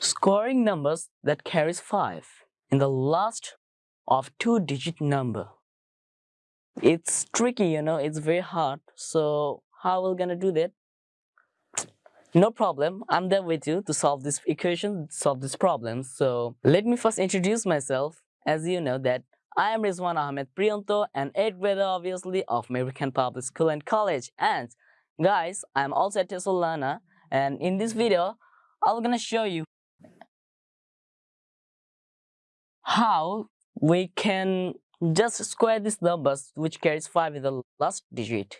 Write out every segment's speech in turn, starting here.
Squaring numbers that carries 5 in the last of two-digit number. It's tricky, you know, it's very hard. So how are we gonna do that? No problem, I'm there with you to solve this equation, solve this problem. So let me first introduce myself. As you know that I am Rizwan Ahmed Priyanto, an 8th grader obviously of American Public School and College. And guys, I'm also a TESOL learner. And in this video, I'm gonna show you how we can just square these numbers which carries 5 in the last digit.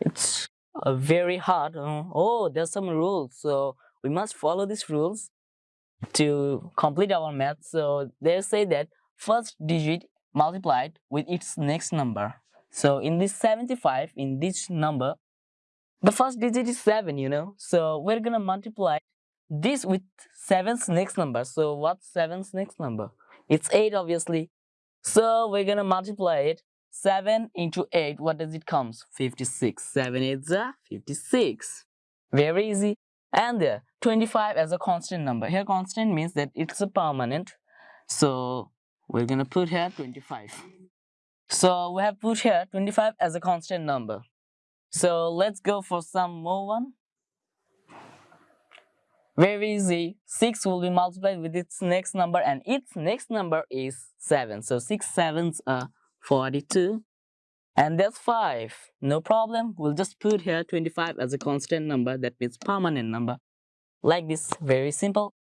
It's uh, very hard. Uh, oh, there's some rules. So we must follow these rules to complete our math. So they say that first digit multiplied with its next number. So in this 75, in this number, the first digit is 7, you know. So we're gonna multiply this with 7's next number. So what's 7's next number? It's 8 obviously. So we're gonna multiply it. 7 into 8, what does it comes? 56. 7 is a 56. Very easy. And there, 25 as a constant number. Here constant means that it's a permanent. So we're gonna put here 25. So we have put here 25 as a constant number. So let's go for some more one. Very easy. 6 will be multiplied with its next number and its next number is 7. So 6 sevens are 42. And that's 5. No problem. We'll just put here 25 as a constant number. That means permanent number. Like this. Very simple.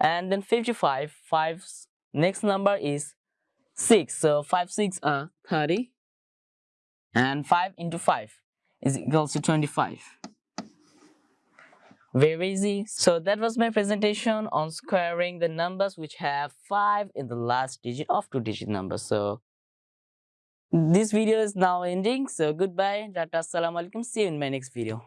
And then 55. 5's next number is 6. So 5 6 are 30. And 5 into 5 is equals to 25 very easy. So that was my presentation on squaring the numbers which have 5 in the last digit of two digit number so this video is now ending. So goodbye. Tata assalamu alaikum see you in my next video